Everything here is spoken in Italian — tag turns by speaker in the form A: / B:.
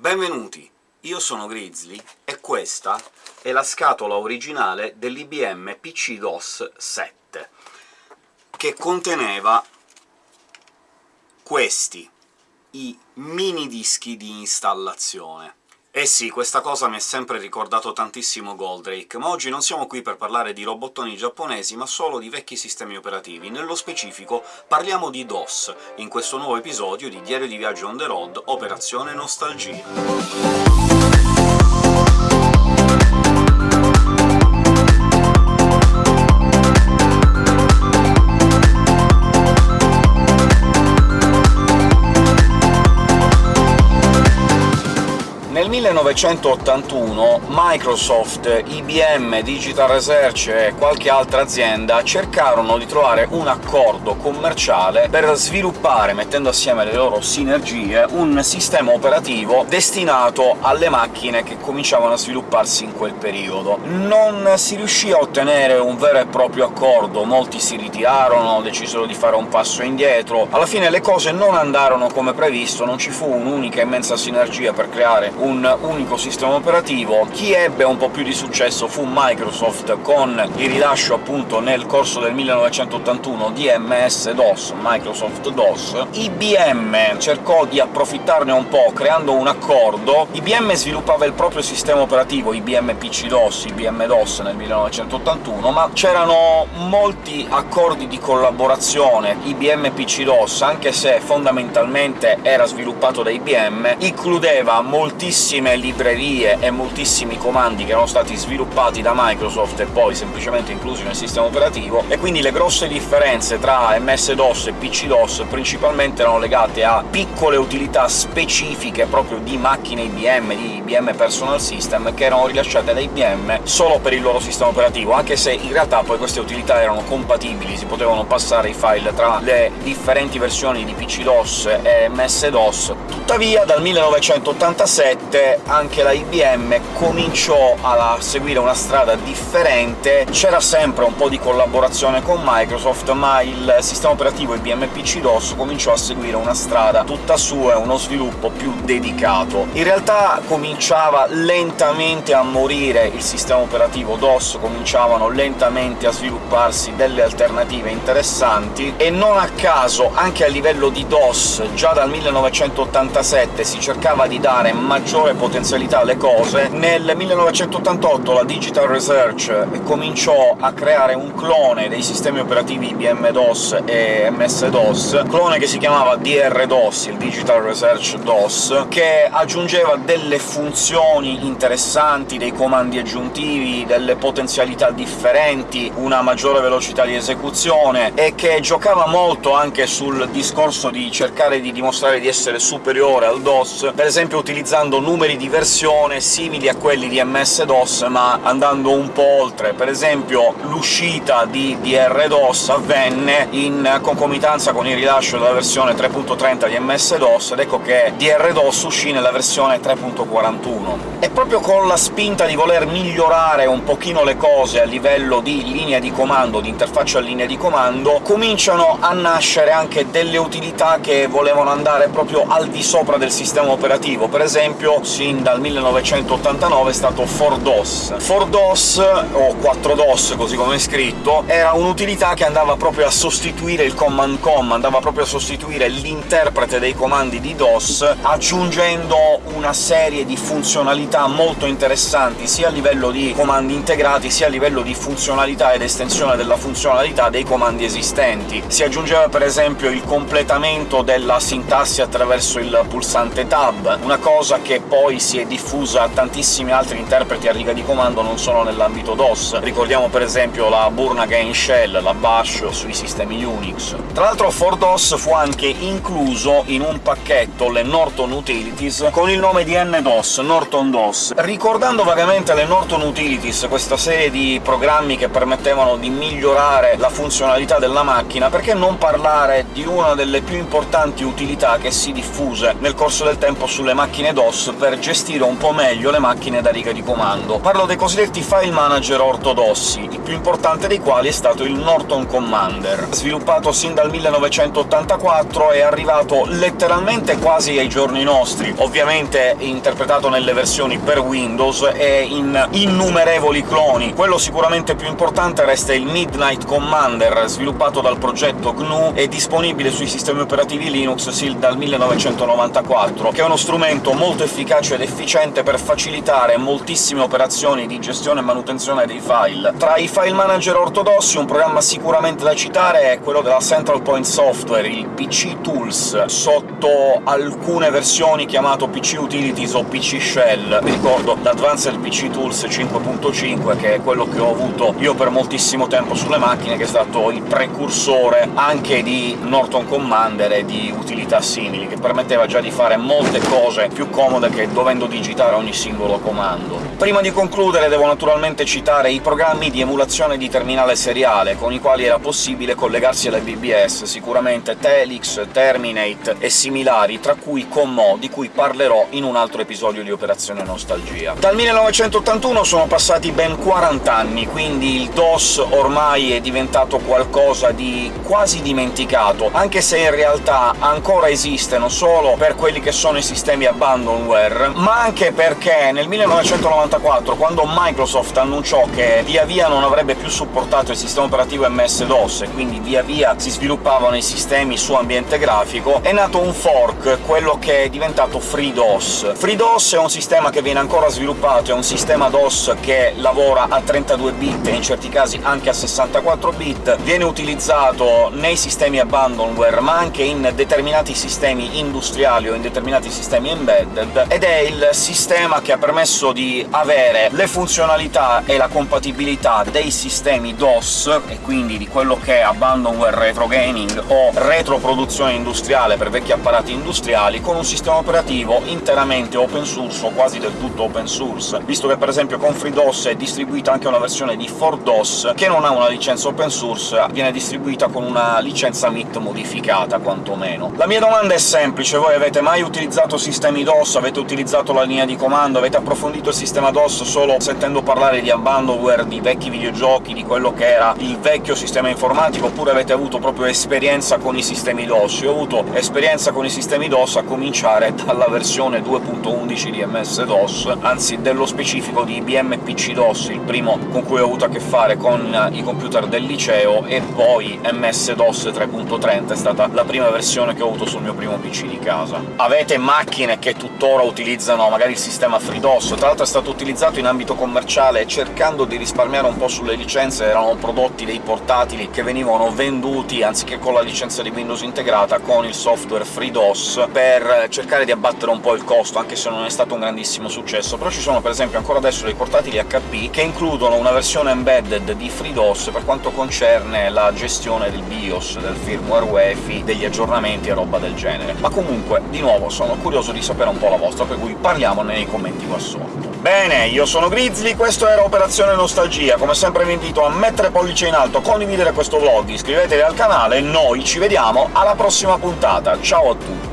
A: Benvenuti! Io sono Grizzly, e questa è la scatola originale dell'IBM PC-DOS 7, che conteneva questi, i mini dischi di installazione. Eh sì, questa cosa mi ha sempre ricordato tantissimo Goldrake, ma oggi non siamo qui per parlare di robottoni giapponesi, ma solo di vecchi sistemi operativi. Nello specifico parliamo di DOS, in questo nuovo episodio di Diario di Viaggio on the road, Operazione Nostalgia. 1981 Microsoft, IBM, Digital Research e qualche altra azienda cercarono di trovare un accordo commerciale per sviluppare, mettendo assieme le loro sinergie, un sistema operativo destinato alle macchine che cominciavano a svilupparsi in quel periodo. Non si riuscì a ottenere un vero e proprio accordo, molti si ritirarono, decisero di fare un passo indietro, alla fine le cose non andarono come previsto, non ci fu un'unica immensa sinergia per creare un unico sistema operativo. Chi ebbe un po' più di successo fu Microsoft, con il rilascio appunto nel corso del 1981 di MS-DOS, Microsoft DOS. IBM cercò di approfittarne un po' creando un accordo. IBM sviluppava il proprio sistema operativo, IBM PC-DOS, IBM DOS nel 1981, ma c'erano molti accordi di collaborazione. IBM PC-DOS, anche se fondamentalmente era sviluppato da IBM, includeva moltissime librerie e moltissimi comandi che erano stati sviluppati da Microsoft e poi semplicemente inclusi nel sistema operativo, e quindi le grosse differenze tra MS-DOS e PC-DOS principalmente erano legate a piccole utilità specifiche proprio di macchine IBM, di IBM Personal System, che erano rilasciate da IBM solo per il loro sistema operativo, anche se in realtà poi queste utilità erano compatibili, si potevano passare i file tra le differenti versioni di PC-DOS e MS-DOS. Tuttavia dal 1987 sicuramente anche la IBM cominciò a seguire una strada differente, c'era sempre un po' di collaborazione con Microsoft, ma il sistema operativo IBM PC-DOS cominciò a seguire una strada tutta sua e uno sviluppo più dedicato. In realtà cominciava lentamente a morire il sistema operativo DOS, cominciavano lentamente a svilupparsi delle alternative interessanti, e non a caso anche a livello di DOS già dal 1987 si cercava di dare maggiore maggiore potenzialità alle cose, nel 1988 la Digital Research cominciò a creare un clone dei sistemi operativi IBM DOS e MS-DOS, clone che si chiamava DR-DOS, il Digital Research DOS, che aggiungeva delle funzioni interessanti, dei comandi aggiuntivi, delle potenzialità differenti, una maggiore velocità di esecuzione, e che giocava molto anche sul discorso di cercare di dimostrare di essere superiore al DOS, per esempio utilizzando numeri di versione simili a quelli di MS-DOS, ma andando un po' oltre. Per esempio l'uscita di DR-DOS avvenne in concomitanza con il rilascio della versione 3.30 di MS-DOS, ed ecco che DR-DOS uscì nella versione 3.41. E proprio con la spinta di voler migliorare un pochino le cose a livello di linea di comando, di interfaccia a linea di comando, cominciano a nascere anche delle utilità che volevano andare proprio al di sopra del sistema operativo. Per esempio sin dal 1989 è stato 4DOS. 4DOS, o 4DOS così come è scritto, era un'utilità che andava proprio a sostituire il command com, andava proprio a sostituire l'interprete dei comandi di DOS, aggiungendo una serie di funzionalità molto interessanti, sia a livello di comandi integrati, sia a livello di funzionalità ed estensione della funzionalità dei comandi esistenti. Si aggiungeva per esempio il completamento della sintassi attraverso il pulsante tab, una cosa che poi si è diffusa a tantissimi altri interpreti a riga di comando non solo nell'ambito DOS. Ricordiamo per esempio la Burn Shell, la Bash sui sistemi Unix. Tra l'altro 4DOS fu anche incluso in un pacchetto, le Norton Utilities, con il nome di NDOS, Norton DOS. Ricordando vagamente le Norton Utilities, questa serie di programmi che permettevano di migliorare la funzionalità della macchina, perché non parlare di una delle più importanti utilità che si diffuse nel corso del tempo sulle macchine DOS per gestire un po' meglio le macchine da riga di comando. Parlo dei cosiddetti file manager ortodossi, il più importante dei quali è stato il Norton Commander. Sviluppato sin dal 1984 è arrivato letteralmente quasi ai giorni nostri, ovviamente interpretato nelle versioni per Windows e in innumerevoli cloni. Quello sicuramente più importante resta il Midnight Commander, sviluppato dal progetto GNU e disponibile sui sistemi operativi Linux sin dal 1994, che è uno strumento molto efficace ed efficiente per facilitare moltissime operazioni di gestione e manutenzione dei file. Tra i file manager ortodossi un programma sicuramente da citare è quello della Central Point Software, il PC Tools, sotto alcune versioni chiamato PC Utilities o PC Shell. Mi ricordo l'Advanced PC Tools 5.5, che è quello che ho avuto io per moltissimo tempo sulle macchine, che è stato il precursore anche di Norton Commander e di utilità simili, che permetteva già di fare molte cose più comode che dovendo digitare ogni singolo comando. Prima di concludere devo naturalmente citare i programmi di emulazione di terminale seriale, con i quali era possibile collegarsi alle BBS, sicuramente Telix, Terminate e similari, tra cui Commo, di cui parlerò in un altro episodio di Operazione Nostalgia. Dal 1981 sono passati ben 40 anni, quindi il DOS ormai è diventato qualcosa di quasi dimenticato, anche se in realtà ancora esiste, non solo per quelli che sono i sistemi abandonware, ma anche perché nel 1994, quando Microsoft annunciò che via via non avrebbe più supportato il sistema operativo MS-DOS, e quindi via via si sviluppavano i sistemi su ambiente grafico, è nato un fork, quello che è diventato FreeDOS. FreeDOS è un sistema che viene ancora sviluppato, è un sistema DOS che lavora a 32 bit e in certi casi anche a 64 bit, viene utilizzato nei sistemi abandonware, ma anche in determinati sistemi industriali o in determinati sistemi embedded, ed è il sistema che ha permesso di avere le funzionalità e la compatibilità dei sistemi DOS, e quindi di quello che è abandonware retro gaming o retroproduzione industriale per vecchi apparati industriali, con un sistema operativo interamente open source o quasi del tutto open source, visto che per esempio con FreeDOS è distribuita anche una versione di 4DOS che non ha una licenza open source, viene distribuita con una licenza MIT modificata, quantomeno. La mia domanda è semplice, voi avete mai utilizzato sistemi DOS, avete utilizzato la linea di comando, avete approfondito il sistema DOS solo sentendo parlare di abandonware, di vecchi videogiochi, di quello che era il vecchio sistema informatico, oppure avete avuto proprio esperienza con i sistemi DOS? Io ho avuto esperienza con i sistemi DOS a cominciare dalla versione 2.11 di MS-DOS, anzi dello specifico di IBM PC DOS, il primo con cui ho avuto a che fare con i computer del liceo, e poi MS-DOS 3.30 è stata la prima versione che ho avuto sul mio primo PC di casa. Avete macchine che tuttora utilizzano magari il sistema FreeDOS, tra l'altro è stato utilizzato in ambito commerciale, cercando di risparmiare un po' sulle licenze, erano prodotti dei portatili che venivano venduti, anziché con la licenza di Windows integrata, con il software FreeDOS, per cercare di abbattere un po' il costo, anche se non è stato un grandissimo successo. Però ci sono per esempio ancora adesso dei portatili HP che includono una versione embedded di FreeDOS per quanto concerne la gestione del BIOS, del firmware UEFI, degli aggiornamenti e roba del genere. Ma comunque, di nuovo, sono curioso di sapere un po' la vostra, per cui parliamone nei commenti qua sotto. Bene, io sono Grizzly, questo era Operazione Nostalgia. Come sempre vi invito a mettere pollice in alto, condividere questo vlog, iscrivetevi al canale noi ci vediamo alla prossima puntata. Ciao a tutti!